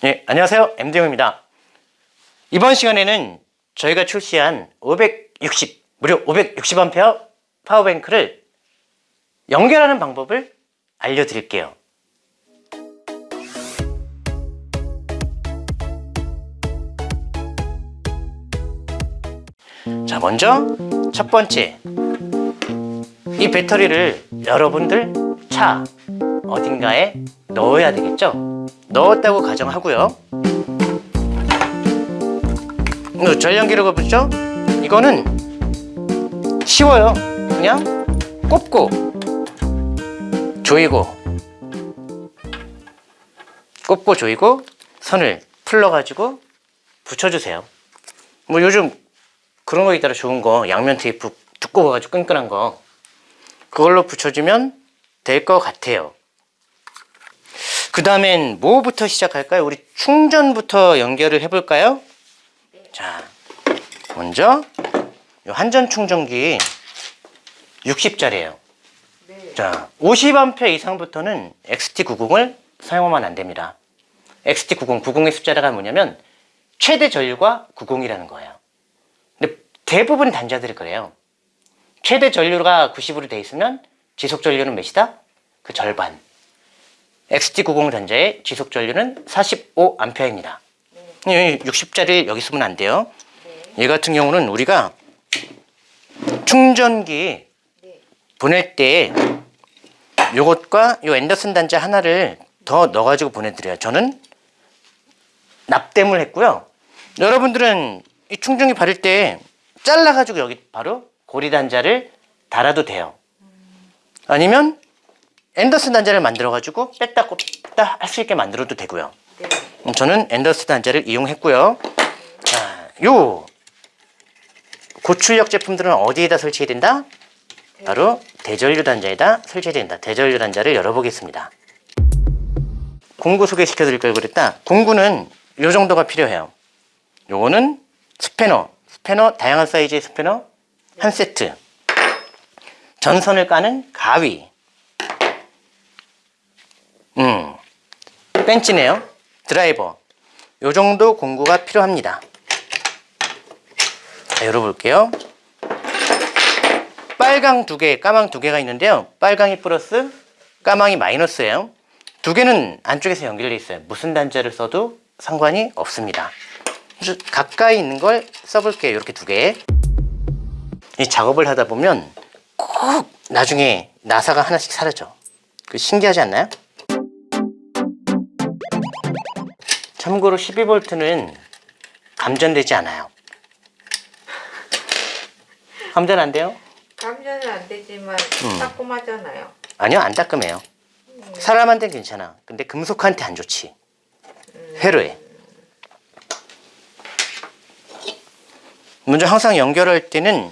네, 안녕하세요. MD용입니다. 이번 시간에는 저희가 출시한 560, 무려 560A 파워뱅크를 연결하는 방법을 알려드릴게요. 자, 먼저 첫 번째. 이 배터리를 여러분들 차 어딘가에 넣어야 되겠죠? 넣었다고 가정하고요. 이거 전량기로가 붙죠? 이거는 쉬워요. 그냥 꼽고 조이고 꼽고 조이고 선을 풀러가지고 붙여주세요. 뭐 요즘 그런 거 있더라 좋은 거 양면 테이프 두꺼워가지고 끈끈한 거 그걸로 붙여주면 될 것 같아요. 그 다음엔 뭐부터 시작할까요? 우리 충전부터 연결을 해볼까요? 자, 먼저 요 한전 충전기 60짜리예요. 자, 50A 이상부터는 XT90을 사용하면 안 됩니다. XT90, 90의 숫자가 뭐냐면 최대 전류가 90이라는 거예요. 근데 대부분 단자들이 그래요. 최대 전류가 90으로 돼 있으면 지속 전류는 몇이다? 그 절반. XT90 단자의 지속 전류는 45A입니다. 60짜리 여기 쓰면 안 돼요. 얘 같은 경우는 우리가 충전기 보낼 때 요것과 요 앤더슨 단자 하나를 더 넣어가지고 보내드려요. 저는 납땜을 했고요. 여러분들은 이 충전기 바를 때 잘라가지고 여기 바로 고리 단자를 달아도 돼요. 아니면 앤더슨 단자를 만들어가지고 뺐다 꽂다 할 수 있게 만들어도 되고요. 음, 저는 앤더슨 단자를 이용했고요. 자, 요 고출력 제품들은 어디에다 설치해야 된다? 바로 대전류 단자에다 설치해야 된다. 대전류 단자를 열어보겠습니다. 공구 소개시켜 드릴 걸 그랬다. 공구는 요 정도가 필요해요. 요거는 스패너, 스패너 다양한 사이즈의 스패너 한 세트. 전선을 까는 가위. 음, 벤치네요. 드라이버. 요 정도 공구가 필요합니다. 자, 열어볼게요. 빨강 두 개, 까망 두 개가 있는데요. 빨강이 플러스, 까망이 마이너스예요. 두 개는 안쪽에서 연결되어 있어요. 무슨 단자를 써도 상관이 없습니다. 가까이 있는 걸 써볼게요. 이렇게 두 개. 이 작업을 하다 보면 꼭 나중에 나사가 하나씩 사라져. 그 신기하지 않나요? 참고로 12V는 감전되지 않아요. 감전 안 돼요? 감전은 안 되지만 음. 따끔하잖아요. 아니요, 안 따끔해요. 사람한테는 괜찮아. 근데 금속한테 안 좋지. 회로에. 먼저 항상 연결할 때는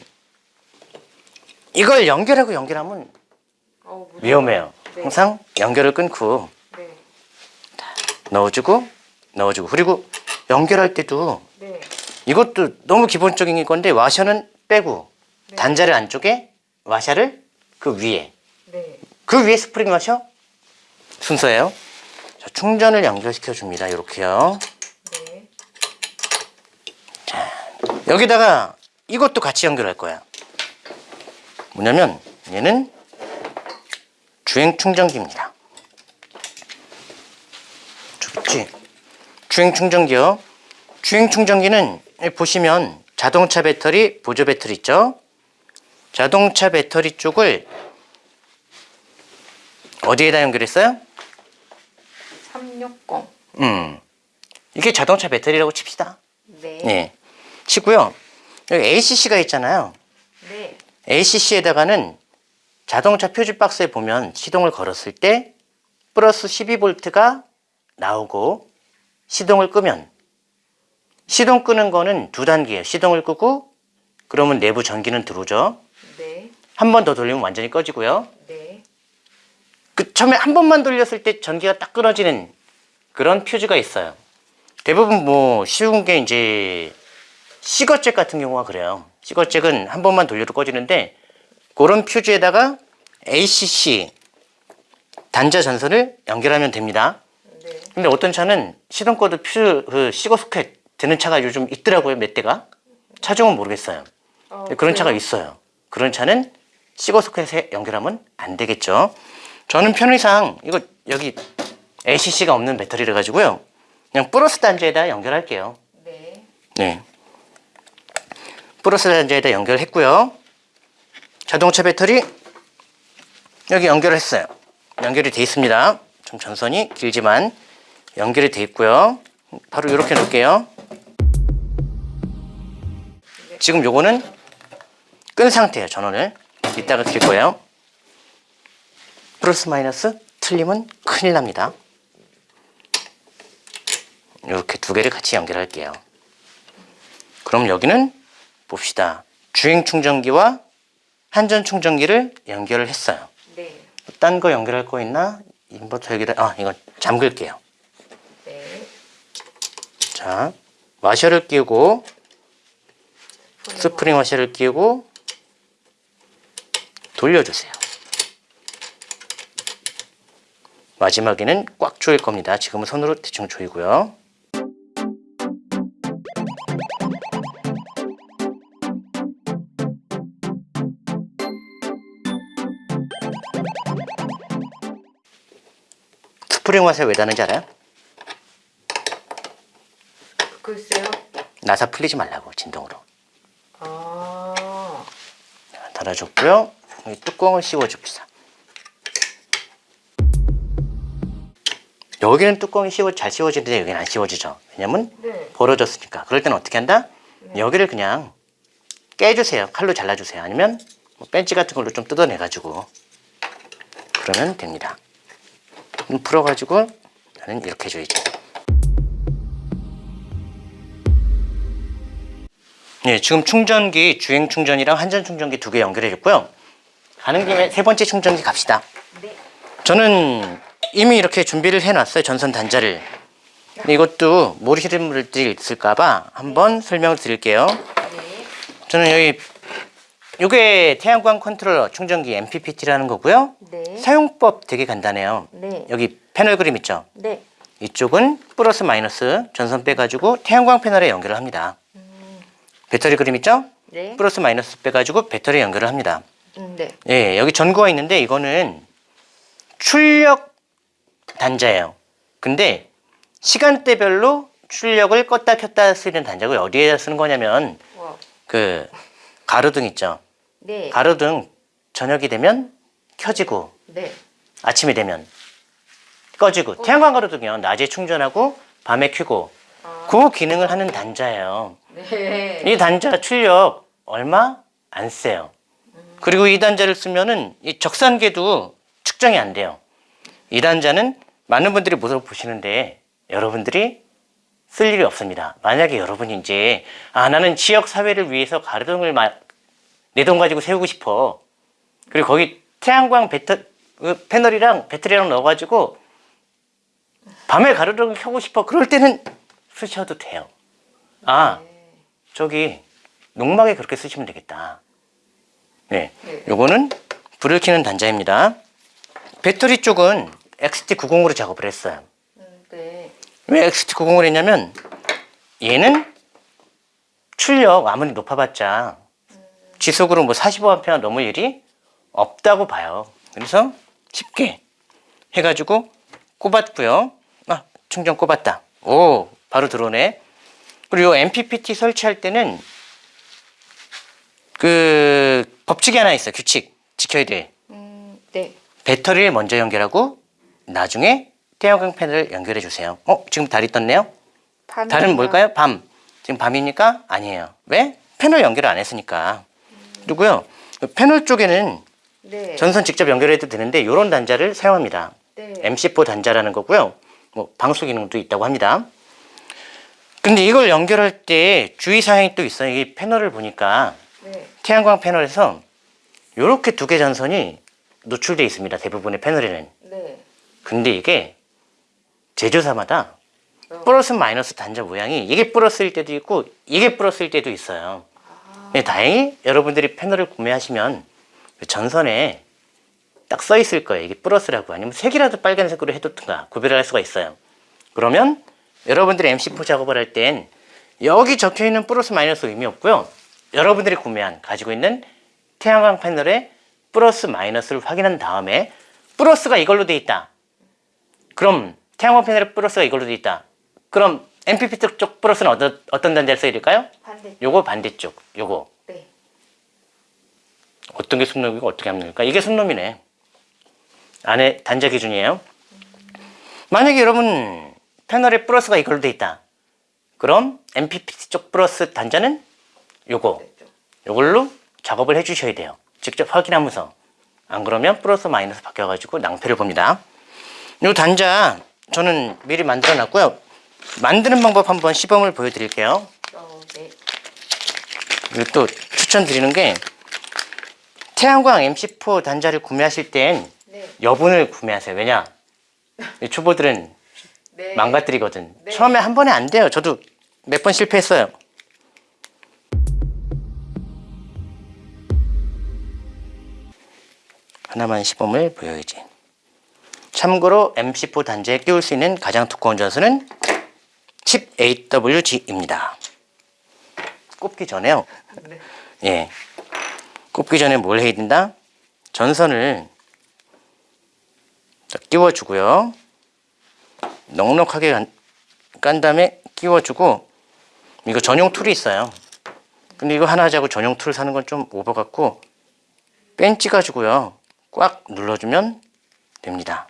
이걸 연결하고 연결하면. 위험해요. 네. 항상 연결을 끊고 네. 넣어주고 넣어주고 그리고 연결할 때도 네. 이것도 너무 기본적인 건데 와셔는 빼고 네. 단자를 안쪽에 와샤를 그 위에 네. 그 위에 스프링 와셔 순서예요. 자, 충전을 연결시켜 줍니다. 이렇게요. 네. 여기다가 이것도 같이 연결할 거야. 뭐냐면 얘는 주행 충전기입니다. 좋지? 주행 충전기요. 주행 충전기는 여기 보시면 자동차 배터리, 보조 배터리 있죠? 자동차 배터리 쪽을 어디에다 연결했어요? 360. 음. 이게 자동차 배터리라고 칩시다. 네. 예. 치고요. 여기 ACC가 있잖아요. 네. ACC에다가는 자동차 표지 박스에 보면 시동을 걸었을 때 플러스 12V가 나오고 시동을 끄면 시동 끄는 거는 두 단계예요. 시동을 끄고 그러면 내부 전기는 들어오죠. 네. 한 번 더 돌리면 완전히 꺼지고요. 네. 그 처음에 한 번만 돌렸을 때 전기가 딱 끊어지는 그런 퓨즈가 있어요. 대부분 뭐 쉬운 게 이제 시거잭 같은 경우가 그래요. 시거잭은 한 번만 돌려도 꺼지는데 그런 퓨즈에다가 ACC 단자 전선을 연결하면 됩니다. 네. 근데 어떤 차는 시동 꺼도 퓨즈 그 시거 소켓 되는 차가 요즘 있더라고요 몇 대가? 차종은 모르겠어요. 어, 그런 차가 그래요? 있어요. 그런 차는 시거 소켓에 연결하면 안 되겠죠. 저는 편의상 이거 여기 ACC가 없는 배터리를 가지고요. 그냥 플러스 단자에다 연결할게요. 네. 네. 플러스 단자에다 연결했고요. 자동차 배터리 여기 연결했어요. 연결이 돼 있습니다 좀 전선이 길지만 연결이 돼 있고요. 바로 이렇게 놓을게요. 지금 요거는 끈 상태예요 전원을. 이따가 드릴 거예요. 플러스 마이너스 틀리면 큰일 납니다. 이렇게 두 개를 같이 연결할게요. 그럼 여기는 봅시다. 주행 충전기와 한전 충전기를 연결을 했어요. 네. 딴 거 연결할 거 있나? 인버터 여기다 아 이거 잠글게요. 네. 자 와셔를 끼우고 스프링 스프링 와셔를 끼우고 돌려주세요. 마지막에는 꽉 조일 겁니다. 지금은 손으로 대충 조이고요 와셔 왜 다는지 알아요? 글쎄요. 나사 풀리지 말라고 진동으로 아. 달아줬고요. 여기 뚜껑을 씌워줍시다. 여기는 뚜껑이 씌워 잘 씌워지는데 여기는 안 씌워지죠. 왜냐면 네. 벌어졌으니까. 그럴 때는 어떻게 한다? 여기를 그냥 깨주세요. 칼로 잘라주세요. 아니면 뭐 벤치 같은 걸로 좀 뜯어내가지고 그러면 됩니다. 풀어가지고 나는 이렇게 해줘야지. 네, 지금 충전기 주행 충전이랑 한전 충전기 두 개 연결해줬고요. 가는 김에 세 번째 충전기 갑시다. 네. 저는 이미 이렇게 준비를 해놨어요. 전선 단자를. 이것도 모르시는 분들이 있을까봐 한번 설명을 드릴게요. 네. 저는 여기 이게 태양광 컨트롤러 충전기 MPPT라는 거고요. 네. 사용법 되게 간단해요. 네. 여기 패널 그림 있죠? 네. 이쪽은 플러스 마이너스 전선 빼가지고 태양광 패널에 연결을 합니다. 배터리 그림 있죠? 네. 플러스 마이너스 빼가지고 배터리 연결을 합니다. 음, 네. 예, 여기 전구가 있는데 이거는 출력 단자예요. 근데 시간대별로 출력을 껐다 켰다 쓰는 단자고 어디에다 쓰는 거냐면 와. 그 가로등 있죠. 네. 가로등 저녁이 되면 켜지고 네. 아침이 되면 꺼지고 태양광 가로등이요. 낮에 충전하고 밤에 켜고 아. 그 기능을 하는 단자예요. 네. 이 단자 출력 얼마 안 세요. 그리고 이 단자를 쓰면은 이 적산계도 측정이 안 돼요. 이 단자는 많은 분들이 물어보시는데 여러분들이 쓸 일이 없습니다. 만약에 여러분이 이제 아 나는 지역 사회를 위해서 가로등을 내 돈 가지고 세우고 싶어. 그리고 거기 태양광 배터 그 패널이랑 배터리랑 넣어가지고 밤에 가로등을 켜고 싶어. 그럴 때는 쓰셔도 돼요. 아 저기 농막에 그렇게 쓰시면 되겠다. 네, 네. 요거는 불을 켜는 단자입니다. 배터리 쪽은 XT90으로 작업을 했어요. 음, 네. 왜 XT90을 했냐면 얘는 출력 아무리 높아봤자 지속으로 뭐 45A 넘을 일이 없다고 봐요. 그래서 쉽게 해가지고 꼽았고요. 아 충전 꼽았다. 오 바로 들어오네. 그리고 MPPT 설치할 때는 그 법칙이 하나 있어 요 규칙 지켜야 돼. 음, 네. 배터리를 먼저 연결하고 나중에 태양광 패널을 연결해 주세요. 어 지금 달이 떴네요. 밤 달은 뭘까요? 밤. 지금 밤이니까 아니에요. 왜? 패널 연결을 안 했으니까. 그리고요 그 패널 쪽에는 네. 전선 직접 연결해도 되는데 이런 단자를 사용합니다. 네. MC4 단자라는 거고요. 뭐 방수 기능도 있다고 합니다. 근데 이걸 연결할 때 주의 사항이 또 있어요. 이 패널을 보니까 네. 태양광 패널에서 이렇게 두 개 전선이 노출되어 있습니다. 대부분의 패널에는. 네. 근데 이게 제조사마다 어. 플러스 마이너스 단자 모양이 이게 플러스일 때도 있고 이게 플러스일 때도 있어요. 근데 다행히 여러분들이 패널을 구매하시면 그 전선에 딱 써 있을 거예요. 이게 플러스라고 아니면 색이라도 빨간색으로 해뒀든가 구별을 할 수가 있어요. 그러면 여러분들이 MC4 작업을 할 땐 여기 적혀 있는 플러스 마이너스 의미 없고요. 여러분들이 구매한 가지고 있는 태양광 패널의 플러스 마이너스를 확인한 다음에 플러스가 이걸로 돼 있다. 그럼 태양광 패널의 플러스가 이걸로 돼 있다. 그럼 MPPT 쪽 플러스는 어떤, 어떤 단자를 될까요? 반대. 요거 반대쪽, 요거. 네. 어떤 게 순놈이고 어떻게 됩니까? 이게 순놈이네. 안에 단자 기준이에요. 만약에 여러분 패널에 플러스가 이걸로 돼 있다. 그럼 MPPT 쪽 플러스 단자는 요거. 요걸로 작업을 해 주셔야 돼요. 직접 확인하면서. 안 그러면 플러스 마이너스 바뀌어가지고 낭패를 봅니다. 요 단자 저는 미리 만들어 놨고요. 만드는 방법 한번 시범을 보여드릴게요. 어, 네. 그리고 또 추천드리는 게 태양광 MC4 단자를 구매하실 땐 네. 여분을 구매하세요. 왜냐? 이 초보들은 네. 망가뜨리거든. 네. 처음에 한 번에 안 돼요. 저도 몇 번 실패했어요. 하나만 시범을 보여야지. 참고로 MC4 단자에 끼울 수 있는 가장 두꺼운 전선은 칩 AWG입니다. 꼽기 전에요. 네. 예. 꼽기 전에 뭘 해야 된다? 전선을 자, 끼워주고요. 넉넉하게 간, 깐 다음에 끼워주고 이거 전용 tool이 있어요. 근데 이거 하나 하자고 전용 tool 사는 건 좀 오버 같고 펜치 가지고요. 꽉 눌러주면 됩니다.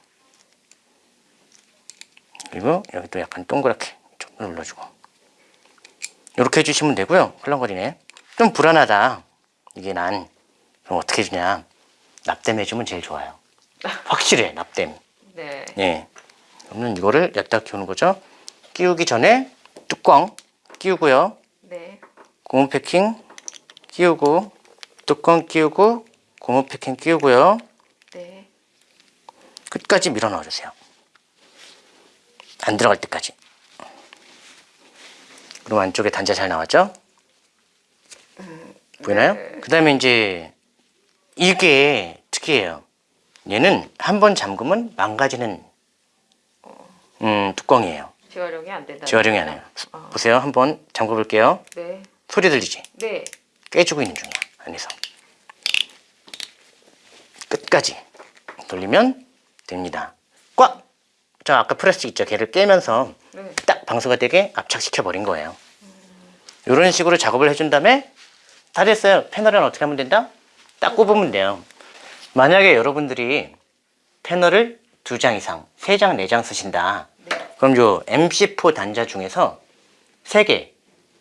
그리고 여기도 약간 동그랗게 좀 눌러주고 이렇게 해주시면 되고요. 헐렁거리네. 좀 불안하다. 이게 난 그럼 어떻게 해주냐? 납땜 해주면 제일 좋아요. 확실해 납땜. 네. 예. 그러면 이거를 여기다 끼우는 거죠. 끼우기 전에 뚜껑 끼우고요. 네. 고무 패킹 끼우고 뚜껑 끼우고 고무 패킹 끼우고요. 네. 끝까지 밀어 넣어 주세요. 안 들어갈 때까지. 그럼 안쪽에 단자 잘 나왔죠? 보이나요? 네. 그 다음에 이제 이게 특이해요. 얘는 한 번 잠그면 망가지는 음, 뚜껑이에요. 재활용이 안 된다. 재활용이 안 해요. 아. 보세요. 한 번 잠궈 볼게요. 네. 소리 들리지? 네. 깨지고 있는 중이야. 안에서. 끝까지 돌리면 됩니다. 꽉! 저 아까 프레스 있죠? 걔를 깨면서 네. 딱 방수가 되게 압착시켜 버린 거예요. 이런 식으로 작업을 해준 다음에 다 됐어요. 패널은 어떻게 하면 된다? 딱 꼽으면 돼요. 만약에 여러분들이 패널을 두 장 이상, 세 장, 네 장 쓰신다. 네. 그럼 요 MC4 단자 중에서 세 개,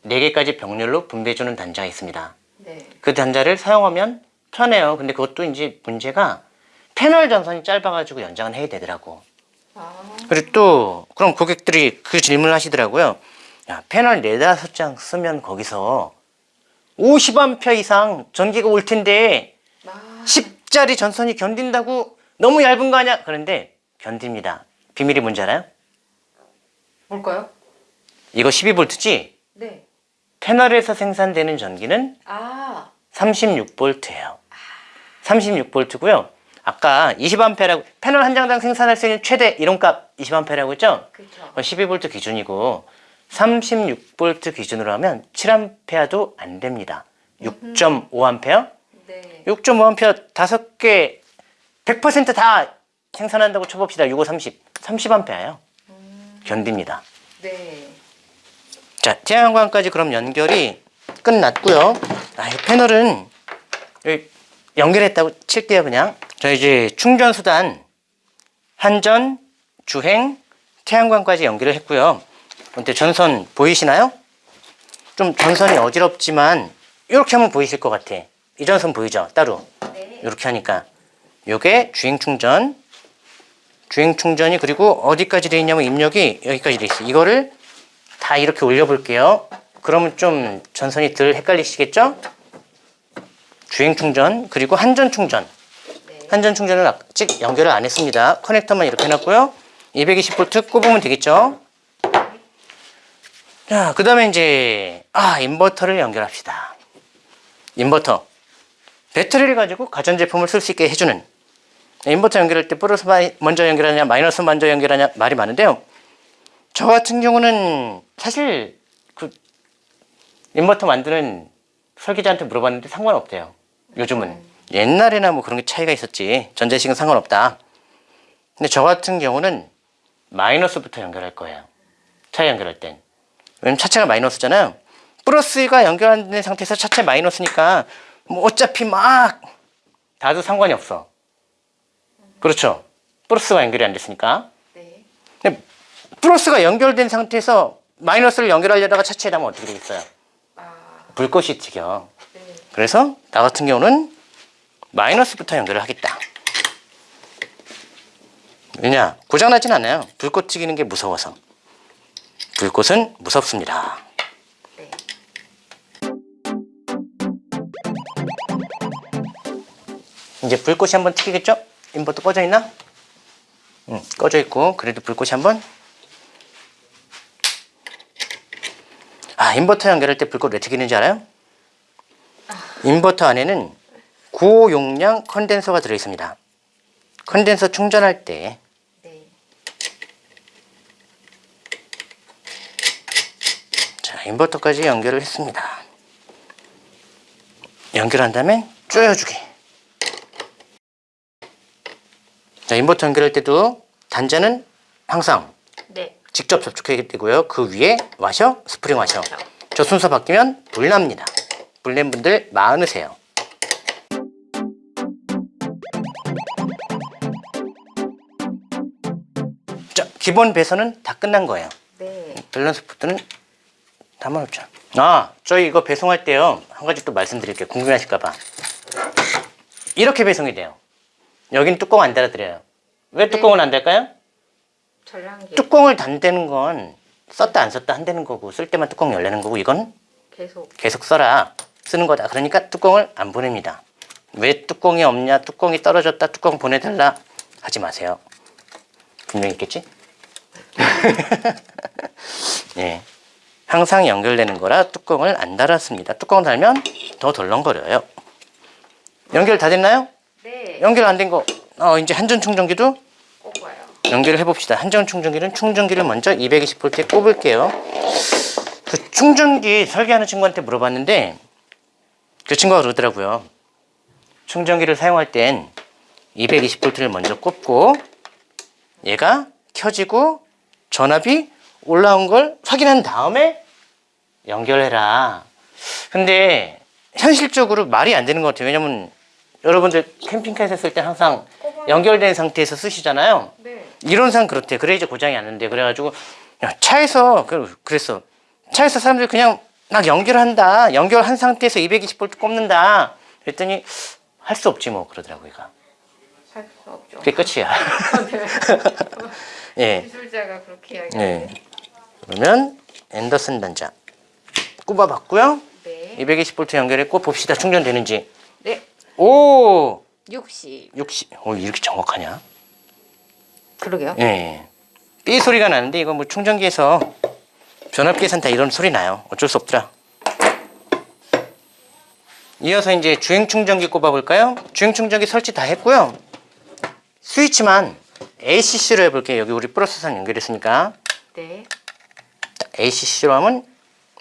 네 개까지 병렬로 분배해주는 단자가 있습니다. 네. 그 단자를 사용하면 편해요. 근데 그것도 이제 문제가 패널 전선이 짧아가지고 연장은 해야 되더라고. 아. 그리고 또 그럼 고객들이 그 질문을 하시더라고요. 야, 패널 네다섯 장 쓰면 거기서 50A 이상 전기가 올 텐데 아. 10짜리 전선이 견딘다고 너무 얇은 거 아니야? 그런데 견딥니다. 비밀이 뭔지 알아요? 뭘까요? 이거 12V지? 네. 패널에서 생산되는 전기는 아. 36V예요. 36V고요. 아까 20A라고 패널 한 장당 생산할 수 있는 최대 이론값 20A라고 했죠? 그렇죠. 12V 기준이고 36V 기준으로 하면 7A도 안 됩니다. 6.5A? 네. 6.5A 다섯 개 100%다 생산한다고 쳐봅시다. 65, 30. 30A예요. 견딥니다. 네. 자, 태양광까지 그럼 연결이 끝났고요. 아, 이 패널은 연결했다고 칠게요, 그냥. 자, 이제 충전 수단 한전, 주행, 태양광까지 연결을 했고요. 근데 전선 보이시나요? 좀 전선이 어지럽지만 이렇게 하면 보이실 것 같아. 이 전선 보이죠? 따로. 네. 이렇게 하니까 요게 주행 충전 주행 충전이 그리고 어디까지 돼 있냐면 입력이 여기까지 돼 있어요 이거를 다 이렇게 올려 볼게요 그러면 좀 전선이 덜 헷갈리시겠죠 주행 충전 그리고 한전 충전 네. 한전 충전은 아직 연결을 안 했습니다. 커넥터만 이렇게 해놨고요. 220V 꼽으면 되겠죠? 자 그 다음에 이제 아 인버터를 연결합시다. 인버터. 배터리를 가지고 가전제품을 쓸 수 있게 해주는. 인버터 연결할 때 플러스 먼저 연결하냐 마이너스 먼저 연결하냐 말이 많은데요. 저 같은 경우는 사실 그 인버터 만드는 설계자한테 물어봤는데 상관없대요. 요즘은 옛날에나 뭐 그런 게 차이가 있었지 전자식은 상관없다. 근데 저 같은 경우는 마이너스부터 연결할 거예요. 차에 연결할 땐. 왜냐면 차체가 마이너스잖아요. 플러스가 연결 안된 상태에서 차체 마이너스니까 뭐 어차피 막 다도 상관이 없어. 그렇죠. 플러스가 연결이 안 됐으니까. 네. 근데 플러스가 연결된 상태에서 마이너스를 연결하려다가 차체에 닿으면 어떻게 되겠어요? 아, 불꽃이 튀겨. 네. 그래서 나 같은 경우는 마이너스부터 연결을 하겠다. 왜냐? 고장나진 않아요. 불꽃 튀기는 게 무서워서. 불꽃은 무섭습니다. 네. 이제 불꽃이 한번 튀기겠죠? 인버터 꺼져 있나? 응, 꺼져 있고 그래도 불꽃이 한번 아 인버터 연결할 때 불꽃 왜 튀기는지 알아요? 인버터 안에는 고용량 컨덴서가 들어 있습니다. 컨덴서 충전할 때 네. 자, 인버터까지 연결을 했습니다. 연결한 다음에 조여주기. 자, 인버터 연결할 때도 단자는 항상 네. 직접 접촉해야 되고요. 그 위에 와셔, 스프링 와셔. 와셔. 저 순서 바뀌면 불납니다. 불낸 분들 많으세요. 기본 배선은 다 끝난 거예요. 네. 밸런스 포트는 담아놓죠. 아, 저희 이거 배송할 때요. 한 가지 또 말씀드릴게요. 궁금해하실까봐. 이렇게 배송이 돼요. 여긴 뚜껑 안 달아드려요. 왜 뚜껑을 안 달까요? 전량기 뚜껑을 단다는 건 썼다 안 썼다 한다는 거고 쓸 때만 뚜껑 열리는 거고 이건 계속 계속 써라 쓰는 거다. 그러니까 뚜껑을 안 보냅니다. 왜 뚜껑이 없냐? 뚜껑이 떨어졌다. 뚜껑 보내달라 하지 마세요. 분명히 있겠지? 예. 항상 연결되는 거라 뚜껑을 안 달았습니다. 뚜껑 달면 더 덜렁거려요. 연결 다 됐나요? 네. 연결 안 된 거. 어, 이제 한전 충전기도 꼭 와요. 연결을 해봅시다. 한전 충전기는 충전기를 먼저 220V에 꼽을게요. 그 충전기 설계하는 친구한테 물어봤는데 그 친구가 그러더라고요. 충전기를 사용할 땐 220V를 먼저 꼽고 얘가 켜지고 전압이 올라온 걸 확인한 다음에 연결해라. 근데 현실적으로 말이 안 되는 것 같아요. 왜냐면 여러분들 캠핑카에서 쓸 때 항상 연결된 상태에서 쓰시잖아요. 네. 이론상 그렇대. 그래야지 고장이 안 난대. 그래가지고 야, 차에서 그- 그랬어. 차에서 사람들이 그냥 막 연결한다. 연결한 상태에서 220V 꼽는다. 그랬더니 할 수 없지 뭐 그러더라고 얘 가. 살수 없죠. 그게 끝이야. 네. 예. 기술자가 그렇게 예. 이야기하네. 그러면 앤더슨 단자 꼽아봤고요. 네. 220V 연결했고 봅시다 충전되는지. 네. 오 60. 60. 어 이렇게 정확하냐? 그러게요. 예. 삐 소리가 나는데 이거 뭐 충전기에서 전압 계산 다 이런 소리 나요. 어쩔 수 없더라. 이어서 이제 주행 충전기 꼽아 볼까요? 주행 충전기 설치 다 했고요. 스위치만 ACC로 해볼게요. 여기 우리 플러스선 연결했으니까 네. ACC로 하면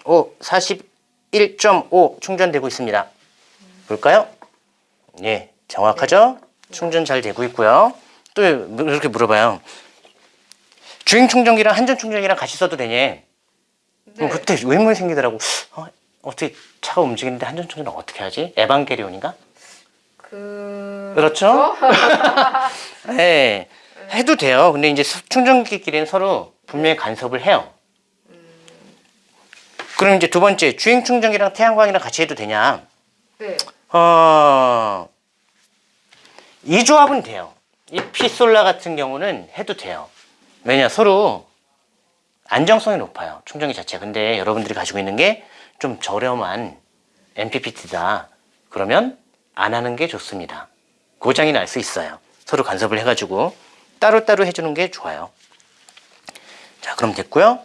오 41.5 충전되고 있습니다. 볼까요? 예, 정확하죠? 충전 잘 되고 있고요. 또 이렇게 물어봐요. 주행 충전기랑 한전 충전기랑 같이 써도 되냐? 네. 그럼 그때 의문이 생기더라고. 어, 어떻게 차가 움직이는데 한전 충전을 어떻게 하지? 에반게리온인가? 그 그렇죠? 네, 해도 돼요. 근데 이제 수- 충전기끼리는 서로 분명히 간섭을 해요. 그럼 이제 두 번째, 주행 충전기랑 태양광이랑 같이 해도 되냐? 네. 어, 이 조합은 돼요. 이 피솔라 같은 경우는 해도 돼요. 왜냐, 서로 안정성이 높아요. 충전기 자체. 근데 여러분들이 가지고 있는 게 좀 저렴한 MPPT다. 그러면 안 하는 게 좋습니다. 고장이 날 수 있어요. 서로 간섭을 해가지고 따로따로 해주는 게 좋아요. 자, 그럼 됐고요.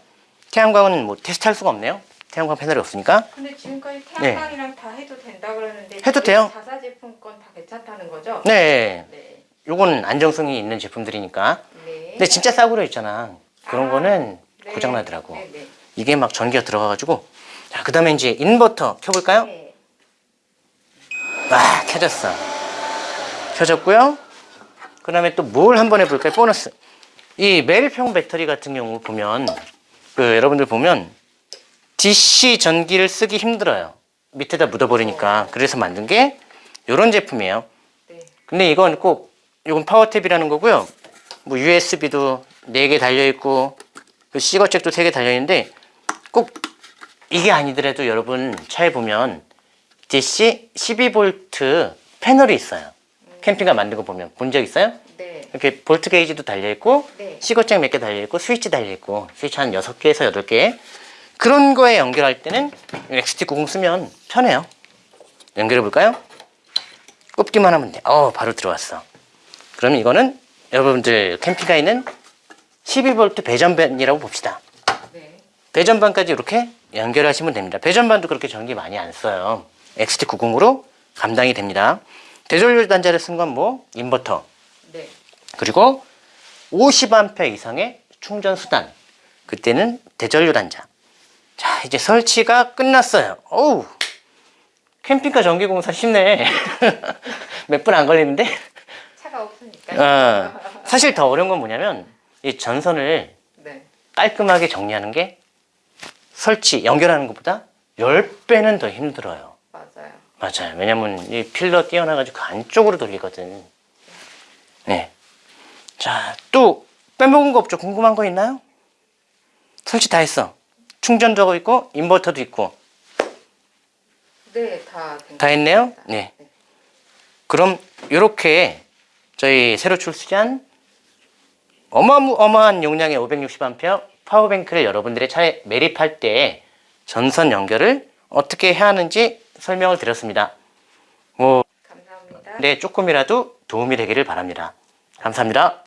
태양광은 뭐 테스트 할 수가 없네요. 태양광 패널이 없으니까. 근데 지금까지 태양광이랑 다 해도 된다 그러는데 네. 해도 돼요. 자사 제품 건 다 괜찮다는 거죠? 네. 네. 요건 안정성이 있는 제품들이니까. 네. 근데 진짜 싸구려 있잖아. 그런 아. 거는 네. 네. 고장 나더라고. 네, 네. 이게 막 전기가 들어가가지고 자 그 다음에 이제 인버터 켜볼까요? 네. 와 켜졌어. 켜졌고요. 그 다음에 또 뭘 한번 해볼까요? 보너스. 이 멜평 배터리 같은 경우 보면 그 여러분들 보면 DC 전기를 쓰기 힘들어요. 밑에다 묻어버리니까 그래서 만든 게 이런 제품이에요. 네. 근데 이건 꼭 이건 파워탭이라는 거고요. 뭐 USB도 4개 달려 있고 그 C거잭도 3개 달려 있는데 꼭 이게 아니더라도 여러분 차에 보면 DC 12V 패널이 있어요. 캠핑카 만든 거 보면 본 적 있어요? 네. 이렇게 볼트 게이지도 달려 있고 네. C거잭 몇 개 달려 있고 스위치 달려 있고 스위치 한 6개에서 8개 그런 거에 연결할 때는 XT90 쓰면 편해요. 연결해 볼까요? 꼽기만 하면 돼. 어, 바로 들어왔어. 그럼 이거는 여러분들 캠핑카에 있는 12V 배전반이라고 봅시다. 네. 배전반까지 이렇게 연결하시면 됩니다. 배전반도 그렇게 전기 많이 안 써요. XT90으로 감당이 됩니다. 대전류 단자를 쓴 건 뭐? 인버터. 네. 그리고 50A 이상의 충전 수단. 그때는 대전류 단자. 자, 이제 설치가 끝났어요. 어우, 캠핑카 전기공사 쉽네. 몇 분 안 걸리는데? 차가 없으니까. 어, 사실 더 어려운 건 뭐냐면, 이 전선을 네. 깔끔하게 정리하는 게 설치, 연결하는 것보다 10배는 더 힘들어요. 맞아요. 왜냐면 이 필러 띄어나가지고 그 안쪽으로 돌리거든. 네. 자, 또 빼먹은 거 없죠? 궁금한 거 있나요? 설치 다 했어. 충전도 있고, 인버터도 있고. 네, 다. 된다것 했네요? 같습니다. 네. 그럼 이렇게 저희 새로 출시한 어마어마한 용량의 560A 파워뱅크를 여러분들의 차에 매립할 때 전선 연결을 어떻게 해야 하는지 설명을 드렸습니다. 뭐, 감사합니다. 네, 조금이라도 도움이 되기를 바랍니다. 감사합니다.